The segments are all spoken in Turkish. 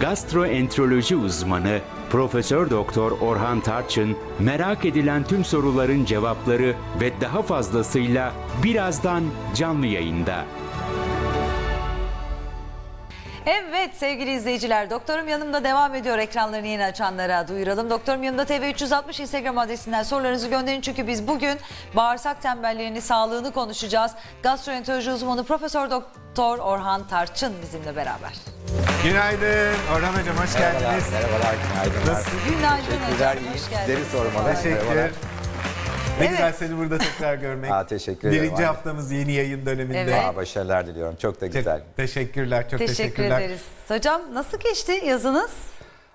gastroenteroloji uzmanı Profesör Doktor Orhan Tarçın merak edilen tüm soruların cevapları ve daha fazlasıyla birazdan canlı yayında. Evet sevgili izleyiciler Doktorum Yanımda devam ediyor ekranlarını yeni açanlara duyuralım. Doktorum Yanımda TV 360 Instagram adresinden sorularınızı gönderin çünkü biz bugün bağırsak tembelliğini sağlığını konuşacağız. Gastroenteroloji uzmanı Profesör Doktor Orhan Tarçın bizimle beraber. Günaydın. Orhan Hocam hoş Merhabalar, geldiniz. merhabalar, günaydın. Nasılsınız? Günaydın Teşekkürler, hocam iyi hoş sizleri geldiniz. sormalı. Teşekkür. Merhabalar. Ne Evet. güzel seni burada tekrar görmek. Aa, teşekkür ederim. Birinci haftamız yeni yayın döneminde. Evet. Aa, başarılar diliyorum. Çok da Çok güzel. teşekkürler, çok Teşekkür teşekkürler. ederiz. Hocam nasıl geçti yazınız?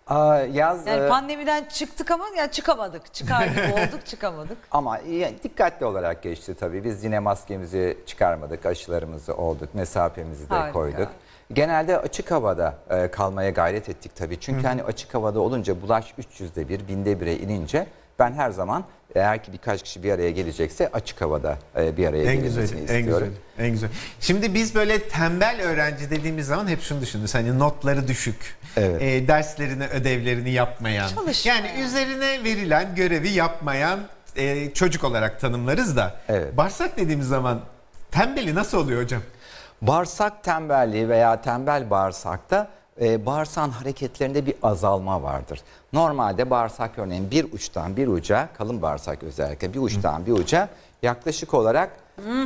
Aa, yaz Yani e, pandemiden çıktık ama ya çıkamadık. Çıkar gibi olduk çıkamadık. ama iyi, dikkatli olarak geçti tabii. Biz yine maskemizi çıkarmadık, aşılarımızı olduk, mesafemizi de Harika. koyduk. Genelde açık havada e, kalmaya gayret ettik tabii. Çünkü hani açık havada olunca bulaş 300'de bir, binde bire inince ben her zaman eğer ki birkaç kişi bir araya gelecekse açık havada e, bir araya En gelinmesini güzel, en güzel, istiyorum. en güzel. Şimdi biz böyle tembel öğrenci dediğimiz zaman hep şunu düşünürüz. Hani notları düşük, Evet. e, derslerini, ödevlerini yapmayan, Çalışmayan. yani üzerine verilen görevi yapmayan e, çocuk olarak tanımlarız da. Evet. Bağırsak dediğimiz zaman tembeli nasıl oluyor hocam? Bağırsak tembelliği veya tembel bağırsakta e, bağırsağın hareketlerinde bir azalma vardır. Normalde bağırsak örneğin bir uçtan bir uca, kalın bağırsak özellikle bir uçtan bir uca yaklaşık olarak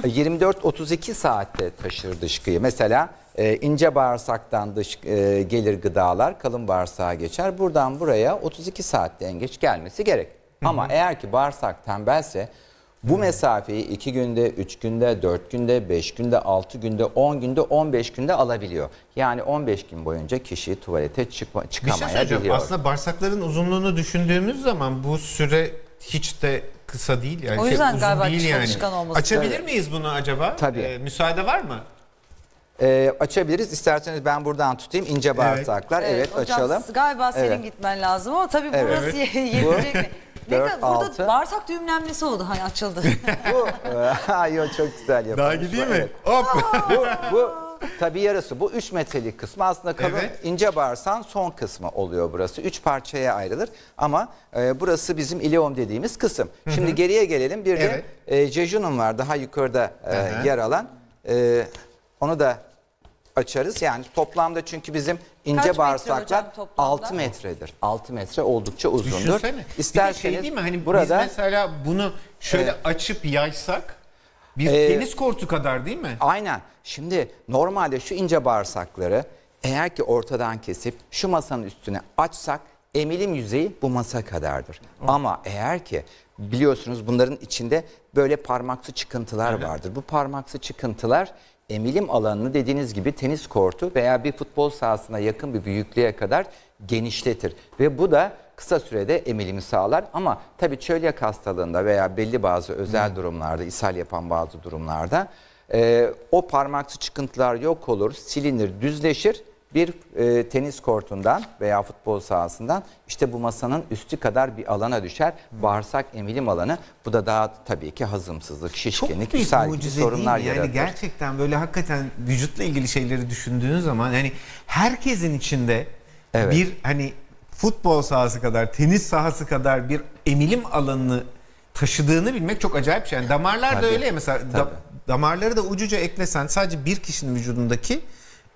e, 24-32 saatte taşır dışkıyı. Mesela e, ince bağırsaktan dış e, gelir gıdalar kalın bağırsağa geçer. Buradan buraya 32 saatte en geç gelmesi gerek. Ama eğer ki bağırsak tembelse bu mesafeyi 2 günde, 3 günde, 4 günde, 5 günde, 6 günde, 10 günde, 15 günde alabiliyor. Yani 15 gün boyunca kişi tuvalete çıkma, Bir şey çıkamayabiliyor. Aslında bağırsakların uzunluğunu düşündüğümüz zaman bu süre hiç de kısa değil. Yani O şey, yüzden uzun galiba değil çalışkan olması Açabilir lazım. miyiz bunu acaba? Tabii. Ee, müsaade var mı? Ee, açabiliriz. İsterseniz ben buradan tutayım. ince bağırsaklar. Evet, hocam, açalım. Galiba senin Evet. gitmen lazım ama tabii Evet. burası yetecek mi? Ne Dört, kadar, burada bağırsak düğümlenmesi oldu hani açıldı. Bu, e, yo, çok güzel yapılmış. Daha gideyim mi? Evet. Hop. bu, bu tabii yarısı. Bu 3 metrelik kısmı aslında kalın Evet. ince bağırsağın son kısmı oluyor burası. 3 parçaya ayrılır ama e, burası bizim ileum dediğimiz kısım. Şimdi geriye gelelim. Bir de e, jejunum var daha yukarıda e, Hı hı. yer alan. E, onu da açarız. Yani toplamda çünkü bizim ince metre bağırsaklar toplamda? 6 metredir. 6 metre oldukça uzundur. Düşünsene. Bir de İsterseniz şey değil mi? Hani burada biz mesela bunu şöyle açıp yaysak bir Ee, tenis kortu kadar değil mi? Aynen. Şimdi normalde şu ince bağırsakları eğer ki ortadan kesip şu masanın üstüne açsak emilim yüzeyi bu masa kadardır. Ama eğer ki biliyorsunuz bunların içinde böyle parmaksı çıkıntılar vardır. Bu parmaksı çıkıntılar emilim alanını dediğiniz gibi tenis kortu veya bir futbol sahasına yakın bir büyüklüğe kadar genişletir. Ve bu da kısa sürede emilimi sağlar ama tabii çölyak hastalığında veya belli bazı özel durumlarda, ishal yapan bazı durumlarda e, o parmaksı çıkıntılar yok olur, silinir, düzleşir. Bir e, tenis kortundan veya futbol sahasından işte bu masanın üstü kadar bir alana düşer. Bağırsak emilim alanı. Bu da daha tabii ki hazımsızlık, şişkinlik, ishal gibi sorunlar? Yani yaratır. gerçekten böyle hakikaten vücutla ilgili şeyleri düşündüğün zaman yani herkesin içinde Evet. bir hani futbol sahası kadar, tenis sahası kadar bir emilim alanını taşıdığını bilmek çok acayip şey. Yani damarlar da Tabii, öyle ya mesela da- damarları da ucuca eklesen sadece bir kişinin vücudundaki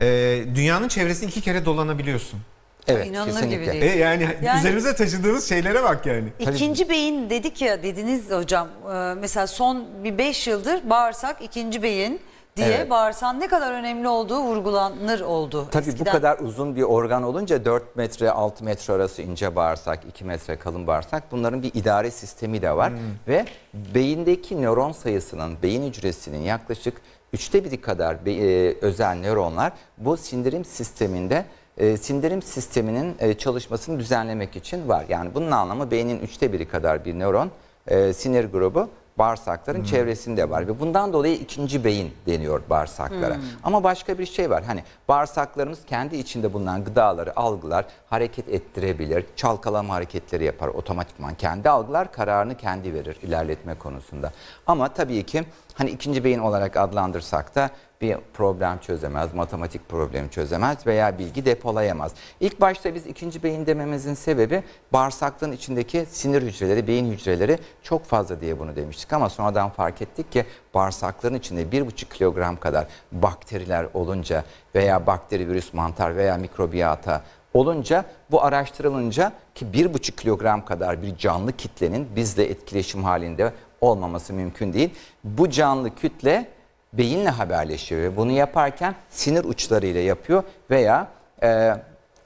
e, dünyanın çevresini iki kere dolanabiliyorsun. Evet, İnanılır kesinlikle. gibi E, değil. yani, Yani- üzerimize taşıdığımız şeylere bak yani. İkinci beyin dedik ya dediniz hocam e, mesela son bir 5 yıldır bağırsak ikinci beyin diye Evet. bağırsağın ne kadar önemli olduğu vurgulanır oldu. Tabii eskiden. bu kadar uzun bir organ olunca 4 metre 6 metre arası ince bağırsak 2 metre kalın bağırsak bunların bir idare sistemi de var. Ve beyindeki nöron sayısının beyin hücresinin yaklaşık üçte biri kadar e, özel nöronlar bu sindirim sisteminde e, sindirim sisteminin e, çalışmasını düzenlemek için var. Yani bunun anlamı beynin üçte biri kadar bir nöron e, sinir grubu bağırsakların çevresinde var ve bundan dolayı ikinci beyin deniyor bağırsaklara. Ama başka bir şey var. Hani bağırsaklarımız kendi içinde bulunan gıdaları algılar, hareket ettirebilir, çalkalama hareketleri yapar otomatikman. Kendi algılar kararını kendi verir ilerletme konusunda. Ama tabii ki hani ikinci beyin olarak adlandırsak da bir problem çözemez, matematik problemi çözemez veya bilgi depolayamaz. İlk başta biz ikinci beyin dememizin sebebi bağırsaklığın içindeki sinir hücreleri, beyin hücreleri çok fazla diye bunu demiştik ama sonradan fark ettik ki bağırsakların içinde 1,5 kilogram kadar bakteriler olunca veya bakteri, virüs, mantar veya mikrobiyata olunca bu araştırılınca ki 1,5 kilogram kadar bir canlı kitlenin bizle etkileşim halinde olmaması mümkün değil. Bu canlı kütle beyinle haberleşiyor ve bunu yaparken sinir uçlarıyla yapıyor veya e,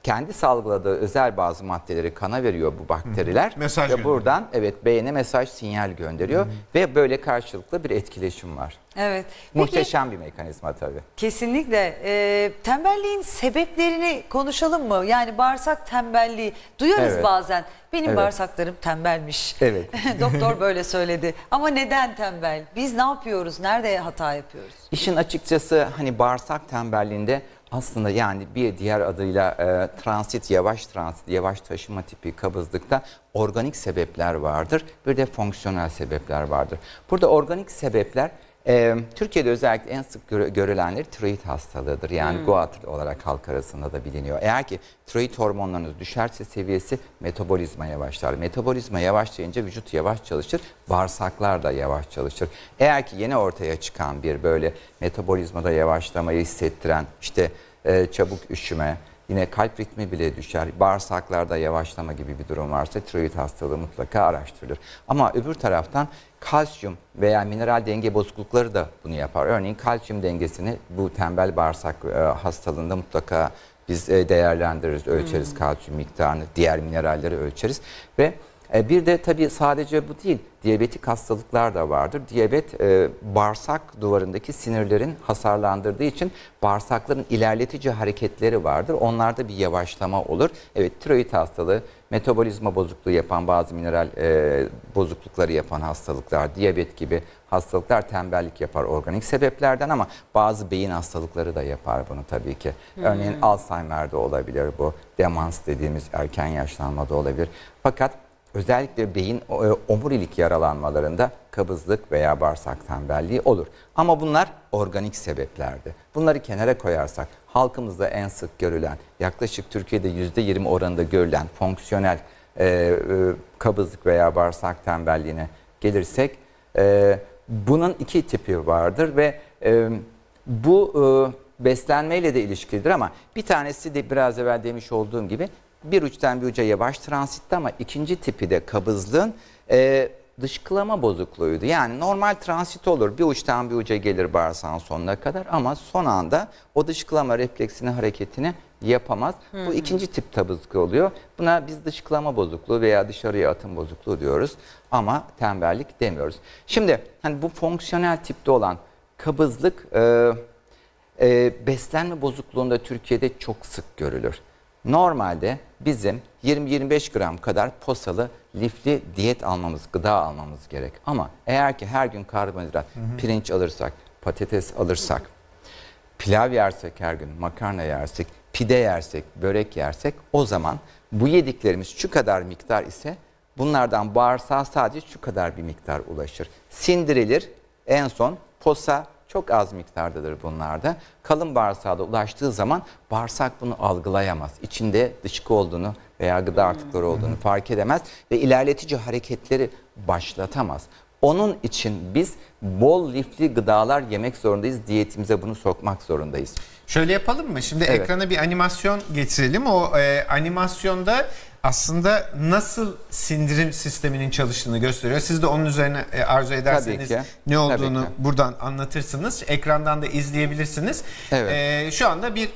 kendi salgıladığı özel bazı maddeleri kana veriyor bu bakteriler. Mesaj ve gönderiyor. buradan evet beyine mesaj sinyal gönderiyor ve böyle karşılıklı bir etkileşim var. Evet. Peki, Muhteşem bir mekanizma tabii. Kesinlikle. Ee, tembelliğin sebeplerini konuşalım mı? Yani bağırsak tembelliği. Duyarız Evet. bazen. Benim Evet. bağırsaklarım tembelmiş. Evet. Doktor böyle söyledi. Ama neden tembel? Biz ne yapıyoruz? Nerede hata yapıyoruz? İşin açıkçası hani bağırsak tembelliğinde aslında yani bir diğer adıyla e, transit, yavaş transit, yavaş taşıma tipi kabızlıkta organik sebepler vardır. Bir de fonksiyonel sebepler vardır. Burada organik sebepler e, Türkiye'de özellikle en sık görülenleri tiroid hastalığıdır. Yani GOAT olarak halk arasında da biliniyor. Eğer ki tiroid hormonlarınız düşerse seviyesi metabolizma yavaşlar. Metabolizma yavaşlayınca vücut yavaş çalışır, bağırsaklar da yavaş çalışır. Eğer ki yeni ortaya çıkan bir böyle metabolizmada yavaşlamayı hissettiren işte e, çabuk üşüme, yine kalp ritmi bile düşer, bağırsaklarda yavaşlama gibi bir durum varsa tiroid hastalığı mutlaka araştırılır. Ama öbür taraftan kalsiyum veya mineral denge bozuklukları da bunu yapar. Örneğin kalsiyum dengesini bu tembel bağırsak e, hastalığında mutlaka biz e, değerlendiririz, ölçeriz kalsiyum miktarını, diğer mineralleri ölçeriz ve bir de tabii sadece bu değil, diyabetik hastalıklar da vardır. Diyabet e, bağırsak duvarındaki sinirlerin hasarlandırdığı için bağırsakların ilerletici hareketleri vardır. Onlarda bir yavaşlama olur. Evet tiroid hastalığı, metabolizma bozukluğu yapan bazı mineral e, bozuklukları yapan hastalıklar, diyabet gibi hastalıklar tembellik yapar organik sebeplerden ama bazı beyin hastalıkları da yapar bunu tabii ki. Örneğin Alzheimer'de olabilir bu, demans dediğimiz erken yaşlanmada olabilir. Fakat Özellikle beyin e, omurilik yaralanmalarında kabızlık veya bağırsak tembelliği olur. Ama bunlar organik sebeplerdi. Bunları kenara koyarsak halkımızda en sık görülen yaklaşık Türkiye'de %20 oranında görülen fonksiyonel e, e, kabızlık veya bağırsak tembelliğine gelirsek e, bunun iki tipi vardır ve e, bu e, beslenmeyle de ilişkilidir ama bir tanesi de biraz evvel demiş olduğum gibi bir uçtan bir uca yavaş transitte ama ikinci tipi de kabızlığın e, dışkılama bozukluğuydu. Yani normal transit olur bir uçtan bir uca gelir bağırsağın sonuna kadar ama son anda o dışkılama refleksini hareketini yapamaz. Bu ikinci tip kabızlık oluyor. Buna biz dışkılama bozukluğu veya dışarıya atım bozukluğu diyoruz ama tembellik demiyoruz. Şimdi hani bu fonksiyonel tipte olan kabızlık e, e, beslenme bozukluğunda Türkiye'de çok sık görülür. Normalde bizim 20-25 gram kadar posalı lifli diyet almamız, gıda almamız gerek. Ama eğer ki her gün karbonhidrat, pirinç alırsak, patates alırsak, pilav yersek her gün, makarna yersek, pide yersek, börek yersek o zaman bu yediklerimiz şu kadar miktar ise bunlardan bağırsağa sadece şu kadar bir miktar ulaşır. Sindirilir en son posa çok az miktardadır bunlarda. Kalın bağırsağa da ulaştığı zaman bağırsak bunu algılayamaz. İçinde dışkı olduğunu veya gıda artıkları olduğunu fark edemez ve ilerletici hareketleri başlatamaz. Onun için biz bol lifli gıdalar yemek zorundayız. Diyetimize bunu sokmak zorundayız. Şöyle yapalım mı? Şimdi Evet. ekrana bir animasyon getirelim. O e, animasyonda aslında nasıl sindirim sisteminin çalıştığını gösteriyor. Siz de onun üzerine e, arzu ederseniz ne olduğunu buradan anlatırsınız. Ekrandan da izleyebilirsiniz. Evet. E, şu anda bir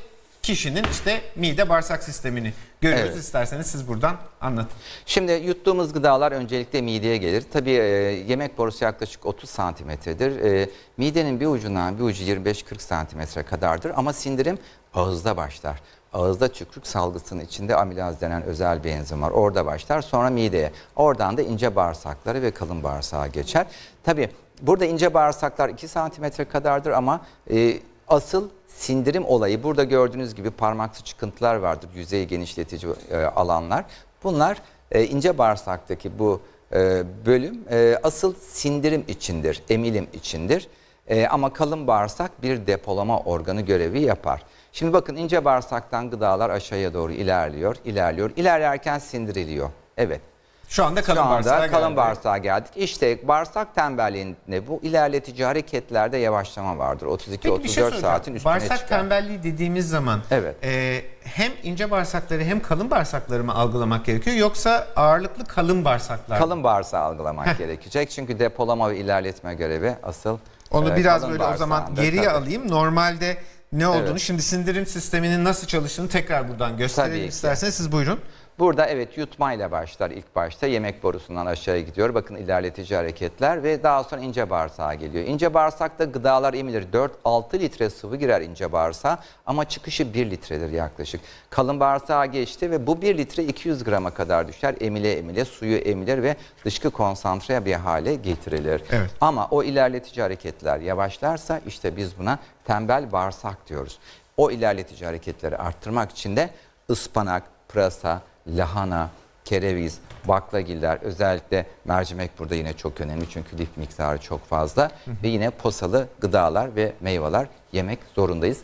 kişinin işte mide bağırsak sistemini görüyoruz. Evet. İsterseniz siz buradan anlatın. Şimdi yuttuğumuz gıdalar öncelikle mideye gelir. Tabii e, yemek borusu yaklaşık 30 santimetredir. E, midenin bir ucundan bir ucu 25-40 santimetre kadardır ama sindirim ağızda başlar. Ağızda tükürük salgısının içinde amilaz denen özel bir enzim var. Orada başlar sonra mideye. Oradan da ince bağırsakları ve kalın bağırsağa geçer. Tabii burada ince bağırsaklar 2 santimetre kadardır ama e, asıl sindirim olayı burada gördüğünüz gibi parmaklı çıkıntılar vardır. Yüzeyi genişletici e, alanlar. Bunlar e, ince bağırsaktaki bu e, bölüm e, asıl sindirim içindir, emilim içindir. E, ama kalın bağırsak bir depolama organı görevi yapar. Şimdi bakın ince bağırsaktan gıdalar aşağıya doğru ilerliyor, ilerliyor. İlerlerken sindiriliyor. Evet. Şu anda kalın Şu anda bağırsağa kalın geldi. bağırsağa geldik. İşte bağırsak tembelliğinde bu ilerletici hareketlerde yavaşlama vardır. 32-34 Peki bir şey saatin üstüne Bağırsak çıkar. tembelliği dediğimiz zaman Evet. e, hem ince bağırsakları hem kalın bağırsakları mı algılamak gerekiyor yoksa ağırlıklı kalın bağırsaklar mı? Kalın bağırsağı algılamak gerekecek. Çünkü depolama ve ilerletme görevi asıl Onu e, biraz böyle o zaman geriye Tabii. alayım. Normalde ne olduğunu Evet. şimdi sindirim sisteminin nasıl çalıştığını tekrar buradan gösterelim Tabii ki. isterseniz siz buyurun. Burada evet yutmayla başlar ilk başta. Yemek borusundan aşağıya gidiyor. Bakın ilerletici hareketler ve daha sonra ince bağırsağa geliyor. İnce bağırsakta gıdalar emilir. 4-6 litre sıvı girer ince bağırsağa ama çıkışı 1 litredir yaklaşık. Kalın bağırsağa geçti ve bu 1 litre 200 grama kadar düşer. Emile emile suyu emilir ve dışkı konsantre bir hale getirilir. Evet. Ama o ilerletici hareketler yavaşlarsa işte biz buna tembel bağırsak diyoruz. O ilerletici hareketleri arttırmak için de ıspanak, pırasa, lahana, kereviz, baklagiller özellikle mercimek burada yine çok önemli çünkü lif miktarı çok fazla ve yine posalı gıdalar ve meyveler yemek zorundayız.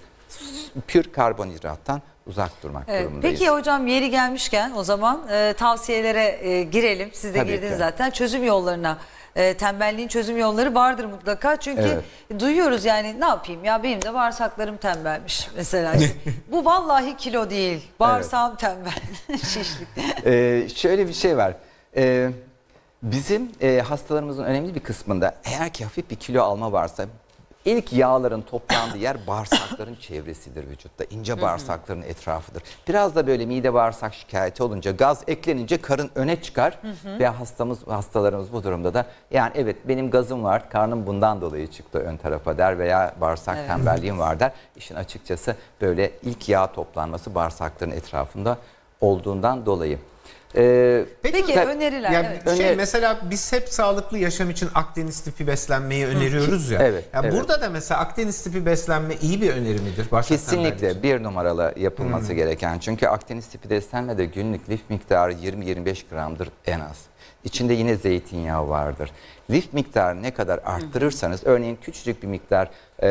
Pür karbonhidrattan uzak durmak Evet, durumundayız. Peki hocam yeri gelmişken o zaman e, tavsiyelere e, girelim. Siz de Tabii girdiniz ki. zaten. Çözüm yollarına. E, tembelliğin çözüm yolları vardır mutlaka. Çünkü duyuyoruz yani ne yapayım ya benim de bağırsaklarım tembelmiş mesela. Bu vallahi kilo değil. Bağırsağım tembel. Şişlik. Ee, şöyle bir şey var. Ee, bizim e, hastalarımızın önemli bir kısmında eğer ki hafif bir kilo alma varsa ilk yağların toplandığı yer bağırsakların çevresidir vücutta. İnce bağırsakların etrafıdır. Biraz da böyle mide bağırsak şikayeti olunca gaz eklenince karın öne çıkar ve hastamız hastalarımız bu durumda da yani evet benim gazım var karnım bundan dolayı çıktı ön tarafa der veya bağırsak tembelliğim var der. İşin açıkçası böyle ilk yağ toplanması bağırsakların etrafında olduğundan dolayı. Ee, Peki, tabii- öneriler. Ya evet. şey Öner- mesela biz hep sağlıklı yaşam için Akdeniz tipi beslenmeyi öneriyoruz ya. Evet, Ya evet. burada da mesela Akdeniz tipi beslenme iyi bir öneri midir? İçin? Kesinlikle bir numaralı yapılması Hmm. gereken. Çünkü Akdeniz tipi beslenmede günlük lif miktarı 20-25 gramdır en az. İçinde yine zeytinyağı vardır. Lif miktarını ne kadar arttırırsanız, örneğin küçücük bir miktar e,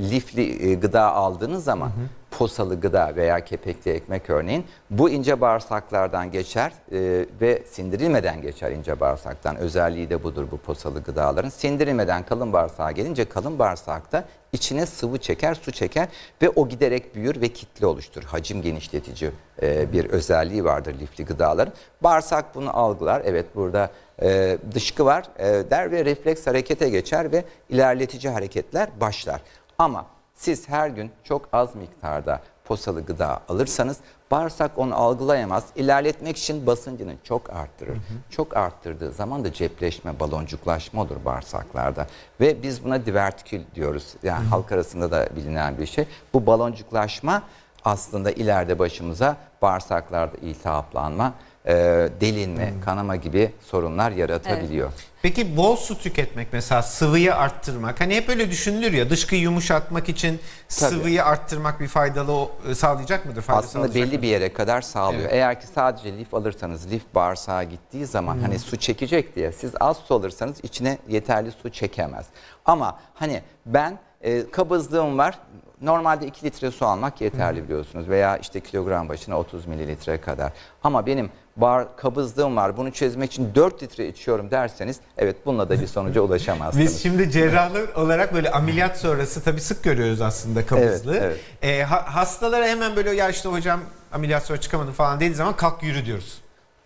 lifli e, gıda aldığınız zaman, posalı gıda veya kepekli ekmek örneğin, bu ince bağırsaklardan geçer e, ve sindirilmeden geçer ince bağırsaktan. Özelliği de budur bu posalı gıdaların. Sindirilmeden kalın bağırsağa gelince kalın bağırsakta içine sıvı çeker, su çeker ve o giderek büyür ve kitle oluşturur. Hacim genişletici e, bir özelliği vardır lifli gıdaların. Bağırsak bunu algılar. Evet burada e, dışkı var e, der ve refleks harekete geçer ve ilerletici hareketler başlar. Ama siz her gün çok az miktarda posalı gıda alırsanız bağırsak onu algılayamaz. İlerletmek için basıncını çok arttırır. Çok arttırdığı zaman da cepleşme, baloncuklaşma olur bağırsaklarda. Ve biz buna divertikül diyoruz. Yani halk arasında da bilinen bir şey. Bu baloncuklaşma aslında ileride başımıza bağırsaklarda iltihaplanma, e, delinme, kanama gibi sorunlar yaratabiliyor. Peki bol su tüketmek mesela sıvıyı arttırmak. Hani hep öyle düşünülür ya dışkıyı yumuşatmak için sıvıyı arttırmak bir faydalı e, sağlayacak mıdır? Fayda Aslında sağlayacak belli mı? bir yere kadar sağlıyor. Evet. Eğer ki sadece lif alırsanız lif bağırsağa gittiği zaman hani su çekecek diye siz az su alırsanız içine yeterli su çekemez. Ama hani ben e, kabızlığım var. Normalde 2 litre su almak yeterli biliyorsunuz veya işte kilogram başına 30 mililitre kadar. Ama benim bar, kabızlığım var bunu çözmek için 4 litre içiyorum derseniz evet bununla da bir sonuca ulaşamazsınız. Biz şimdi cerrahlar olarak böyle ameliyat sonrası tabii sık görüyoruz aslında kabızlığı. Evet, E, ha- hastalara hemen böyle ya işte hocam ameliyat sonra çıkamadım falan dediği zaman kalk yürü diyoruz.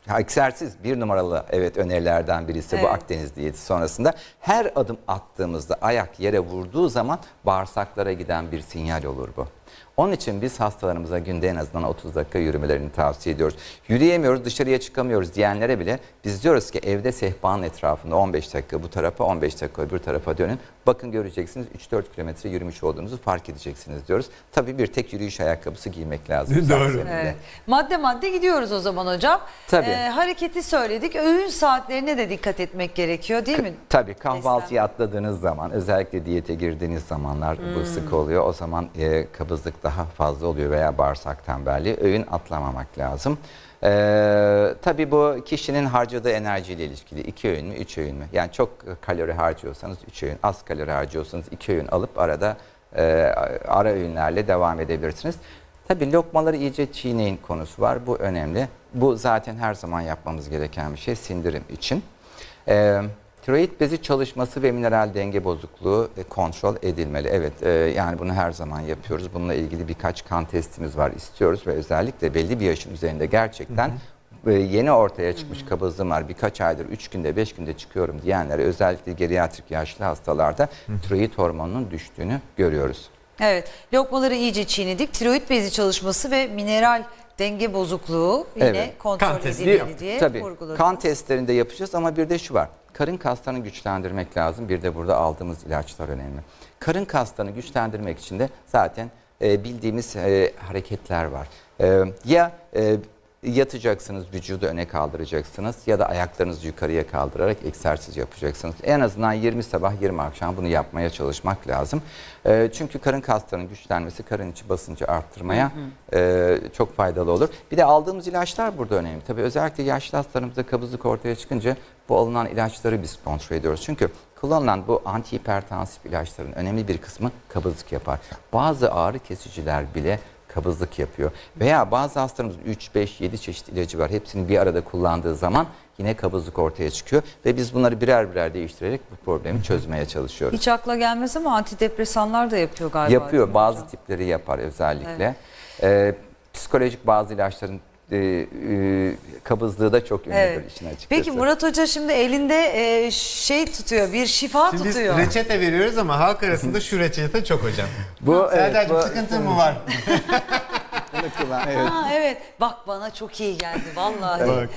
Ha, Egzersiz bir numaralı evet önerilerden birisi bu Evet. Akdeniz diyeti sonrasında. Her adım attığımızda ayak yere vurduğu zaman bağırsaklara giden bir sinyal olur bu. Onun için biz hastalarımıza günde en azından 30 dakika yürümelerini tavsiye ediyoruz. Yürüyemiyoruz, dışarıya çıkamıyoruz diyenlere bile biz diyoruz ki evde sehpanın etrafında 15 dakika bu tarafa, 15 dakika öbür tarafa dönün. Bakın göreceksiniz 3-4 kilometre yürümüş olduğunuzu fark edeceksiniz diyoruz. Tabii bir tek yürüyüş ayakkabısı giymek lazım. Doğru. Evet. Madde madde gidiyoruz o zaman hocam. Tabii. Ee, hareketi söyledik. Öğün saatlerine de dikkat etmek gerekiyor değil mi? Tabii kahvaltıyı atladığınız zaman özellikle diyete girdiğiniz zamanlar bu sık oluyor. O zaman e, kabız daha fazla oluyor veya bağırsak tembelliği. Öğün atlamamak lazım. Ee, tabii bu kişinin harcadığı enerjiyle ilişkili. iki öğün mü, üç öğün mü? Yani çok kalori harcıyorsanız üç öğün, az kalori harcıyorsanız iki öğün alıp arada e, ara öğünlerle devam edebilirsiniz. Tabii lokmaları iyice çiğneyin konusu var. Bu önemli. Bu zaten her zaman yapmamız gereken bir şey sindirim için. Ee, tiroid bezi çalışması ve mineral denge bozukluğu e, kontrol edilmeli. Evet e, yani bunu her zaman yapıyoruz. Bununla ilgili birkaç kan testimiz var istiyoruz ve özellikle belli bir yaşın üzerinde gerçekten e, yeni ortaya çıkmış kabızlığım var birkaç aydır 3 günde 5 günde çıkıyorum diyenlere özellikle geriatrik yaşlı hastalarda tiroid hormonunun düştüğünü görüyoruz. Evet, lokmaları iyice çiğnedik. Tiroid bezi çalışması ve mineral denge bozukluğu yine Evet. kontrol Kan edilmeli yok. diye Tabii vurguladınız. kan testlerinde yapacağız ama bir de şu var. Karın kaslarını güçlendirmek lazım. Bir de burada aldığımız ilaçlar önemli. Karın kaslarını güçlendirmek için de zaten e, bildiğimiz e, hareketler var. E, ya e, yatacaksınız, vücudu öne kaldıracaksınız ya da ayaklarınızı yukarıya kaldırarak egzersiz yapacaksınız. En azından 20 sabah 20 akşam bunu yapmaya çalışmak lazım. E, çünkü karın kaslarının güçlenmesi karın içi basıncı arttırmaya e, çok faydalı olur. Bir de aldığımız ilaçlar burada önemli. Tabii özellikle yaşlı hastalarımızda kabızlık ortaya çıkınca bu alınan ilaçları biz kontrol ediyoruz. Çünkü kullanılan bu antihipertansif ilaçların önemli bir kısmı kabızlık yapar. Bazı ağrı kesiciler bile kabızlık yapıyor. Veya bazı hastalarımız 3, 5, 7 çeşit ilacı var. Hepsini bir arada kullandığı zaman yine kabızlık ortaya çıkıyor. Ve biz bunları birer birer değiştirerek bu problemi çözmeye çalışıyoruz. Hiç akla gelmez ama antidepresanlar da yapıyor galiba. Yapıyor. Bazı hocam? tipleri yapar özellikle. Ee, psikolojik bazı ilaçların e, e, kabızlığı da çok ünlüdür Evet. işin açıkçası. Peki Murat Hoca şimdi elinde e, şey tutuyor, bir şifa Şimdi biz tutuyor. reçete veriyoruz ama halk arasında şu reçete çok hocam. bu, evet, bu- sıkıntın mı var? evet. Ha, evet. Bak bana çok iyi geldi vallahi. Bak.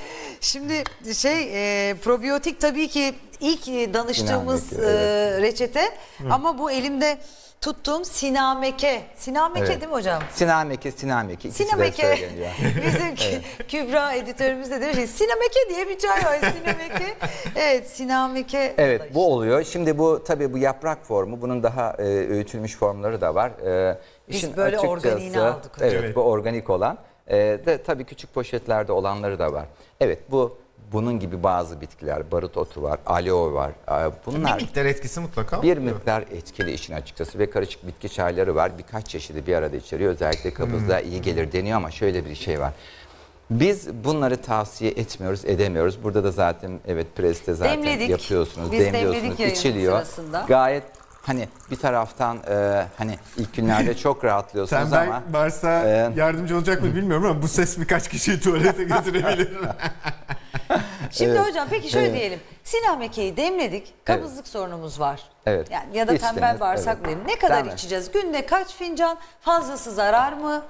Şimdi şey e, probiyotik tabii ki ilk e, danıştığımız Sinameke, e, reçete ama bu elimde tuttuğum sinameke. Sinameke Evet. değil mi hocam? Sinameke, sinameke. ikisi de Sinameke. söyleniyor. Bizim Kü- Kübra editörümüz de demiş ki Sinameke diye bir çay var. Sinameke. Evet Sinameke. Evet bu oluyor. Şimdi bu tabii bu yaprak formu bunun daha e, öğütülmüş formları da var. E, Biz işin böyle açıkçası- organiğini aldık hocam. Evet, Evet. bu organik olan. E, de tabii küçük poşetlerde olanları da var. Evet bu bunun gibi bazı bitkiler, barut otu var, aloe var. E, bunlar Bir miktar etkisi mutlaka bir oluyor. miktar etkili işin açıkçası ve karışık bitki çayları var. Birkaç çeşidi bir arada içeriyor. Özellikle kabızlığa iyi gelir deniyor ama şöyle bir şey var. Biz bunları tavsiye etmiyoruz, edemiyoruz. Burada da zaten evet preste zaten Demledik. yapıyorsunuz, Biz demliyorsunuz, demledik içiliyor. sırasında. Gayet hani bir taraftan e, hani ilk günlerde çok rahatlıyorsunuz Sen ama varsa e, yardımcı olacak mı bilmiyorum ama bu ses birkaç kişiyi tuvalete götürebilir. Şimdi hocam peki şöyle Evet. diyelim. Sinameke'yi demledik. Kabızlık sorunumuz var. Evet. Yani ya da İçtiniz, tembel bağırsak evet. diyelim. Ne kadar Tembel. içeceğiz? Günde kaç fincan? Fazlası zarar mı?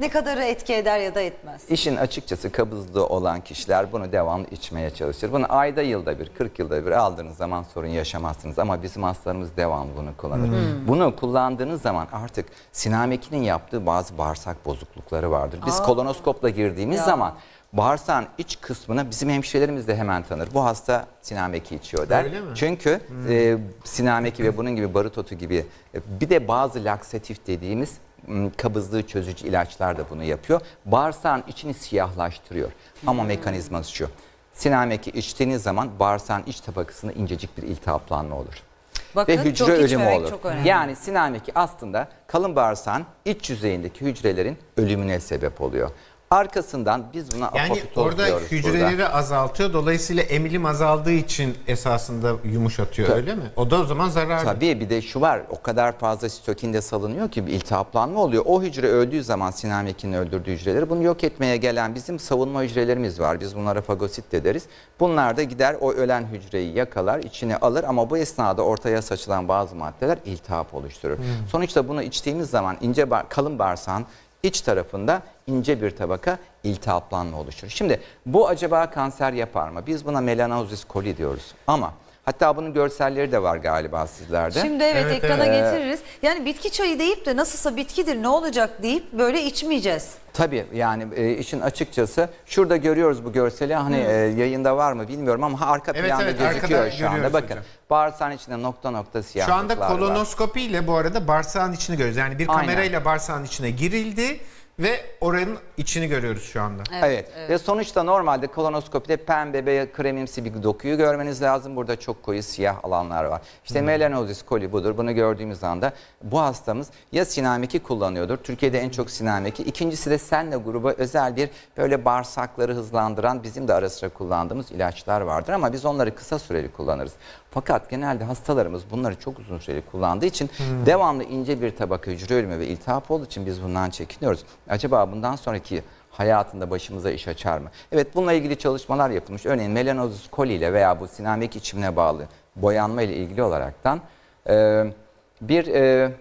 Ne kadarı etki eder ya da etmez? İşin açıkçası kabızlığı olan kişiler bunu devamlı içmeye çalışır. Bunu ayda yılda bir, 40 yılda bir aldığınız zaman sorun yaşamazsınız. Ama bizim hastalarımız devamlı bunu kullanır. Bunu kullandığınız zaman artık sinamekinin yaptığı bazı bağırsak bozuklukları vardır. Biz kolonoskopla girdiğimiz Ya. zaman bağırsağın iç kısmına bizim hemşirelerimiz de hemen tanır. Bu hasta sinameki içiyor der. Öyle mi? Çünkü e, sinameki ve bunun gibi barut otu gibi e, bir de bazı laksatif dediğimiz kabızlığı çözücü ilaçlar da bunu yapıyor. Bağırsağın içini siyahlaştırıyor. Ama mekanizması şu. Sinameki içtiğiniz zaman bağırsağın iç tabakasında incecik bir iltihaplanma olur. Bakın, ve hücre çok ölümü olur. çok önemli. Yani sinameki aslında kalın bağırsağın iç yüzeyindeki hücrelerin ölümüne sebep oluyor. Arkasından biz buna Yani apoptoz orada diyoruz hücreleri burada. azaltıyor. Dolayısıyla emilim azaldığı için esasında yumuşatıyor öyle mi? O da o zaman zararlı. Tabii bir de şu var o kadar fazla sitokin de salınıyor ki bir iltihaplanma oluyor. O hücre öldüğü zaman sinamekinin öldürdüğü hücreleri bunu yok etmeye gelen bizim savunma hücrelerimiz var. Biz bunlara fagosit de deriz. Bunlar da gider o ölen hücreyi yakalar içine alır ama bu esnada ortaya saçılan bazı maddeler iltihap oluşturur. Sonuçta bunu içtiğimiz zaman ince kalın bağırsağın iç tarafında ince bir tabaka iltihaplanma oluşur. Şimdi bu acaba kanser yapar mı? Biz buna melanozis coli diyoruz. Ama Hatta bunun görselleri de var galiba sizlerde. Şimdi evet, Evet, ekrana evet. getiririz. Yani bitki çayı deyip de nasılsa bitkidir ne olacak deyip böyle içmeyeceğiz. Tabii yani e, işin açıkçası şurada görüyoruz bu görseli hani e, yayında var mı bilmiyorum ama arka Evet, planda evet, gözüküyor şu anda. Bakın hocam. bağırsağın içinde nokta nokta Şu siyahlıklar anda var. kolonoskopi ile bu arada bağırsağın içini görüyoruz. Yani bir Aynen. kamerayla bağırsağın içine girildi ve oranın içini görüyoruz şu anda. Evet, ve sonuçta normalde kolonoskopide pembe veya kremimsi bir dokuyu görmeniz lazım. Burada çok koyu siyah alanlar var. İşte melanozis coli budur. Bunu gördüğümüz anda bu hastamız ya sinameki kullanıyordur. Türkiye'de en çok sinameki. İkincisi de senle gruba özel bir böyle bağırsakları hızlandıran bizim de ara sıra kullandığımız ilaçlar vardır. Ama biz onları kısa süreli kullanırız. Fakat genelde hastalarımız bunları çok uzun süreli kullandığı için devamlı ince bir tabaka hücre ölümü ve iltihap olduğu için biz bundan çekiniyoruz. Acaba bundan sonraki hayatında başımıza iş açar mı? Evet bununla ilgili çalışmalar yapılmış. Örneğin melanozus coli ile veya bu sinamek içimine bağlı boyanma ile ilgili olaraktan e, bir e,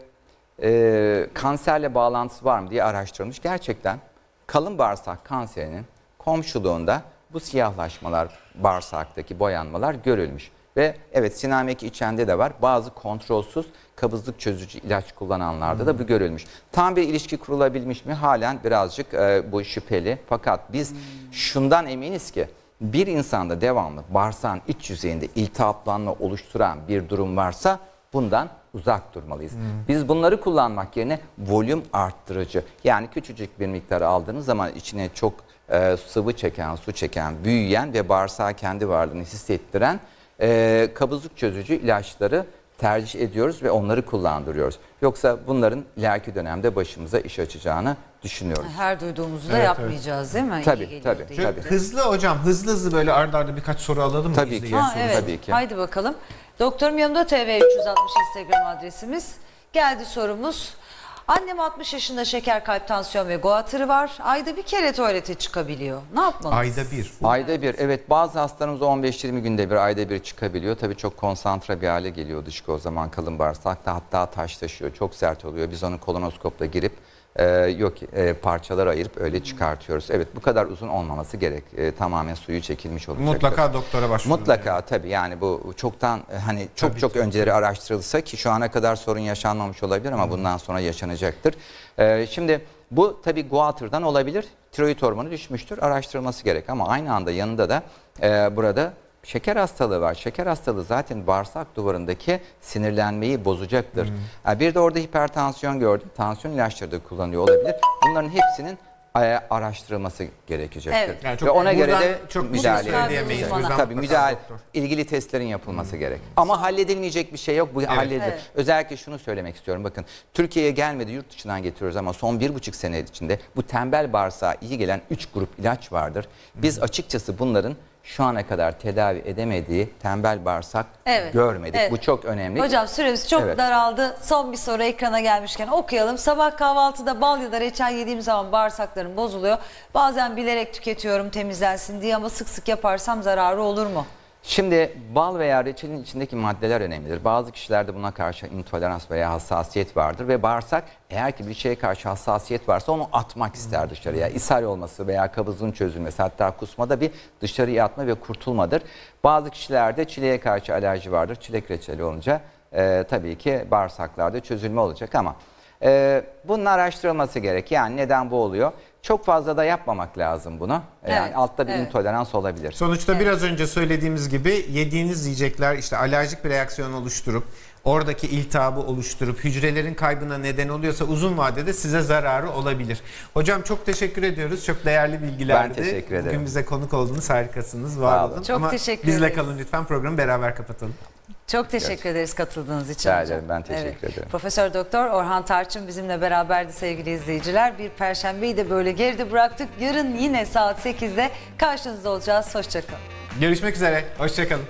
e, kanserle bağlantısı var mı diye araştırılmış. Gerçekten kalın bağırsak kanserinin komşuluğunda bu siyahlaşmalar, bağırsaktaki boyanmalar görülmüş. Ve evet sinamek içende de var. Bazı kontrolsüz kabızlık çözücü ilaç kullananlarda da bu görülmüş. Tam bir ilişki kurulabilmiş mi? Halen birazcık e, bu şüpheli. Fakat biz şundan eminiz ki bir insanda devamlı bağırsağın iç yüzeyinde iltihaplanma oluşturan bir durum varsa bundan uzak durmalıyız. Biz bunları kullanmak yerine volüm arttırıcı yani küçücük bir miktar aldığınız zaman içine çok e, sıvı çeken, su çeken, büyüyen ve bağırsağa kendi varlığını hissettiren e, kabızlık çözücü ilaçları tercih ediyoruz ve onları kullandırıyoruz. Yoksa bunların ileriki dönemde başımıza iş açacağını düşünüyoruz. Her duyduğumuzu da Evet, yapmayacağız değil mi? Tabii, tabii, diye. Tabii. hızlı hocam hızlı hızlı böyle arda arda birkaç soru alalım mı? Tabii ki. Ha, evet. Tabii ki. Haydi bakalım. Doktorum yanımda TV 360 Instagram adresimiz. Geldi sorumuz. Annem 60 yaşında şeker, kalp, tansiyon ve goatırı var. Ayda bir kere tuvalete çıkabiliyor. Ne yapmalıyız? Ayda bir. Ayda bir evet bazı hastalarımız 15-20 günde bir ayda bir çıkabiliyor. Tabii çok konsantre bir hale geliyor dışkı o zaman kalın bağırsakta hatta taşlaşıyor çok sert oluyor. Biz onu kolonoskopla girip e, yok e, parçalara ayırıp öyle çıkartıyoruz. Evet bu kadar uzun olmaması gerek. E, tamamen suyu çekilmiş olacak. Mutlaka doktora başvurun. Mutlaka tabii yani bu çoktan e, hani çok Tabii çok ki. önceleri araştırılsa ki şu ana kadar sorun yaşanmamış olabilir ama bundan sonra yaşanacaktır. Ee, şimdi bu tabii guatırdan olabilir. Tiroid hormonu düşmüştür. Araştırılması gerek ama aynı anda yanında da e, burada şeker hastalığı var. Şeker hastalığı zaten bağırsak duvarındaki sinirlenmeyi bozacaktır. Ha, bir de orada hipertansiyon gördüm. Tansiyon ilaçları da kullanıyor olabilir. Bunların hepsinin e, araştırılması gerekecektir. Evet. Yani çok Ve ona göre de çok şey müdahale yüzden Tabii müdahale, doktor. ilgili testlerin yapılması gerek. Ama halledilmeyecek bir şey yok. Bu halledilir. Evet. Özellikle şunu söylemek istiyorum. Bakın Türkiye'ye gelmedi yurt dışından getiriyoruz ama son bir buçuk sene içinde bu tembel bağırsağa iyi gelen 3 grup ilaç vardır. Biz açıkçası bunların şu ana kadar tedavi edemediği tembel bağırsak Evet, görmedik. evet. Bu çok önemli. Hocam süremiz çok Evet. daraldı. Son bir soru ekrana gelmişken okuyalım. Sabah kahvaltıda bal ya da reçel yediğim zaman bağırsaklarım bozuluyor. Bazen bilerek tüketiyorum temizlensin diye ama sık sık yaparsam zararı olur mu? Şimdi bal veya reçelin içindeki maddeler önemlidir. Bazı kişilerde buna karşı intolerans veya hassasiyet vardır ve bağırsak eğer ki bir şeye karşı hassasiyet varsa onu atmak ister dışarıya. İshal olması veya kabızlığın çözülmesi hatta kusmada bir dışarıya atma ve kurtulmadır. Bazı kişilerde çileğe karşı alerji vardır. Çilek reçeli olunca e, tabii ki bağırsaklarda çözülme olacak ama e, bunun araştırılması gerek. Yani neden bu oluyor? Çok fazla da yapmamak lazım bunu. Yani Evet, altta bir evet. intolerans olabilir. Sonuçta biraz önce söylediğimiz gibi yediğiniz yiyecekler işte alerjik bir reaksiyon oluşturup oradaki iltihabı oluşturup hücrelerin kaybına neden oluyorsa uzun vadede size zararı olabilir. Hocam çok teşekkür ediyoruz. Çok değerli bilgilerdi. Ben teşekkür ederim. Bugün bize konuk oldunuz. Harikasınız. Var Sağ olun. Çok Ama teşekkür bizle ederiz. kalın lütfen. Programı beraber kapatalım. Çok teşekkür ederiz katıldığınız için. Rica ederim, ben teşekkür ederim. Profesör Doktor Orhan Tarçın bizimle beraberdi sevgili izleyiciler. Bir perşembeyi de böyle geride bıraktık. Yarın yine saat 8'de karşınızda olacağız. Hoşçakalın. Görüşmek üzere. Hoşçakalın.